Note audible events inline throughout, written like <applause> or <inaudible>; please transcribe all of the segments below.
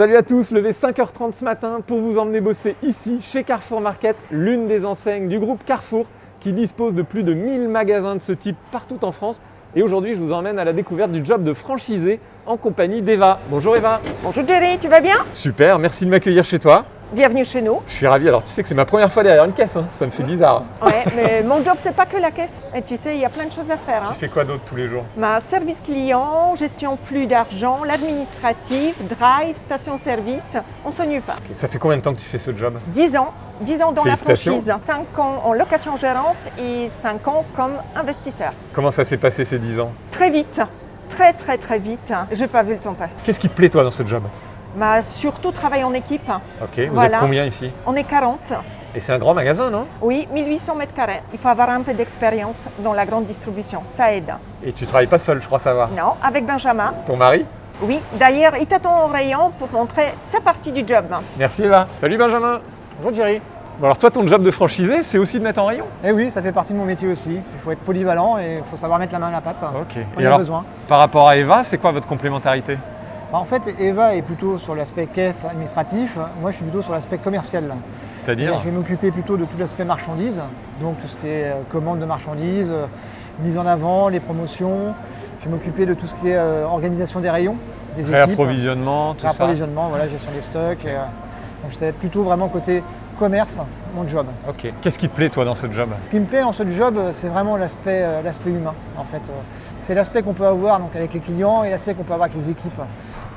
Salut à tous, levé 5h30 ce matin pour vous emmener bosser ici chez Carrefour Market, l'une des enseignes du groupe Carrefour qui dispose de plus de 1000 magasins de ce type partout en France. Et aujourd'hui, je vous emmène à la découverte du job de franchisé en compagnie d'Eva. Bonjour Eva. Bonjour Jerry, tu vas bien? Super, merci de m'accueillir chez toi. Bienvenue chez nous. Je suis ravi. Alors tu sais que c'est ma première fois derrière une caisse, hein. ça me fait bizarre. Ouais, mais mon job c'est pas que la caisse. Et tu sais, il y a plein de choses à faire. Tu Hein. fais quoi d'autre tous les jours? Ma service client, gestion flux d'argent, l'administratif, drive, station-service, on s'ennuie pas. Ça fait combien de temps que tu fais ce job? 10 ans, 10 ans dans la franchise, 5 ans en location-gérance et 5 ans comme investisseur. Comment ça s'est passé ces 10 ans? Très vite, très très très vite. J'ai pas vu le temps passer. Qu'est-ce qui te plaît toi dans ce job? Ma surtout travail en équipe. Ok, vous Voilà. êtes combien ici On est 40. Et c'est un grand magasin, non? Oui, 1800 mètres carrés. Il faut avoir un peu d'expérience dans la grande distribution, ça aide. Et tu travailles pas seul, je crois savoir. Non, avec Benjamin. Ton mari? Oui, d'ailleurs, il t'attend au rayon pour montrer sa partie du job. Merci Eva. Salut Benjamin. Bonjour Thierry. Bon alors toi ton job de franchisé c'est aussi de mettre en rayon? Eh oui, ça fait partie de mon métier aussi. Il faut être polyvalent et il faut savoir mettre la main à la pâte. Ok. On Et a alors besoin. par rapport à Eva c'est quoi votre complémentarité? Bah, en fait, Eva est plutôt sur l'aspect caisse administratif. Moi, je suis plutôt sur l'aspect commercial. C'est-à-dire Je vais m'occuper plutôt de tout l'aspect marchandises, donc tout ce qui est euh, commande de marchandises, euh, mise en avant, les promotions. Je vais m'occuper de tout ce qui est euh, organisation des rayons, des équipes, Réapprovisionnement, tout ça réapprovisionnement, voilà, gestion des stocks. euh, donc c'est plutôt vraiment côté commerce, mon job. Ok. Qu'est-ce qui te plaît toi dans ce job? Ce qui me plaît dans ce job, c'est vraiment l'aspect humain. En fait, c'est l'aspect qu'on peut avoir donc, avec les clients et l'aspect qu'on peut avoir avec les équipes.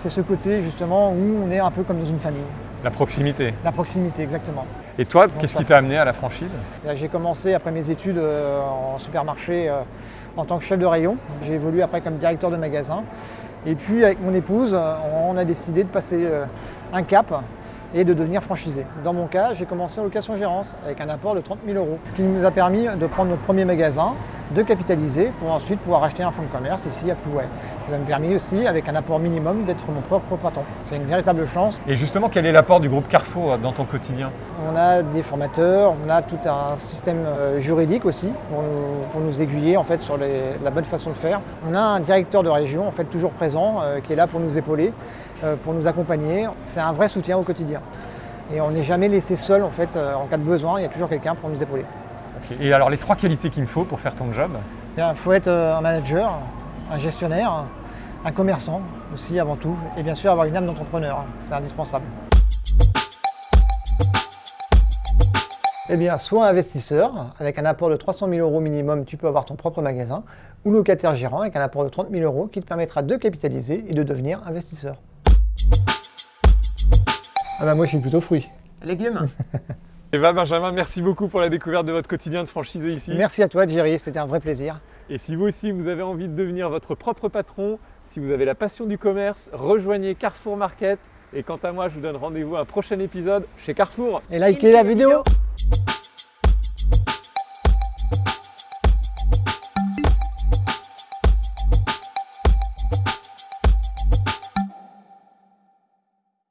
C'est ce côté justement où on est un peu comme dans une famille. La proximité. La proximité, exactement. Et toi, qu'est-ce qui t'a amené à la franchise? J'ai commencé après mes études euh, en supermarché euh, en tant que chef de rayon. J'ai évolué après comme directeur de magasin. Et puis avec mon épouse, euh, on a décidé de passer euh, un cap et de devenir franchisé. Dans mon cas, j'ai commencé en location-gérance avec un apport de 30 000 euros. Ce qui nous a permis de prendre notre premier magasin, de capitaliser pour ensuite pouvoir acheter un fonds de commerce ici à Plouay. Ça m'a permis aussi, avec un apport minimum, d'être mon propre patron. C'est une véritable chance. Et justement, quel est l'apport du groupe Carrefour dans ton quotidien? On a des formateurs, on a tout un système euh, juridique aussi pour nous, pour nous aiguiller en fait sur les- la bonne façon de faire. On a un directeur de région en fait toujours présent euh, qui est là pour nous épauler, euh, pour nous accompagner. C'est un vrai soutien au quotidien. Et on n'est jamais laissé seul en fait euh, en cas de besoin. Il y a toujours quelqu'un pour nous épauler. Et alors les trois qualités qu'il me faut pour faire ton job Il faut être euh, un manager, un gestionnaire, un commerçant aussi avant tout, et bien sûr avoir une âme d'entrepreneur. C'est indispensable. Eh bien, soit investisseur, avec un apport de 300 000 euros minimum, tu peux avoir ton propre magasin, ou locataire gérant, avec un apport de 30 000 euros qui te permettra de capitaliser et de devenir investisseur. Ah bah moi je suis plutôt fruit. Légumes. <laughs> Eva, Benjamin, merci beaucoup pour la découverte de votre quotidien de franchisé ici. Merci à toi Jerry, c'était un vrai plaisir. Et si vous aussi vous avez envie de devenir votre propre patron, si vous avez la passion du commerce, rejoignez Carrefour Market. Et quant à moi, je vous donne rendez-vous à un prochain épisode chez Carrefour. Et likez la vidéo.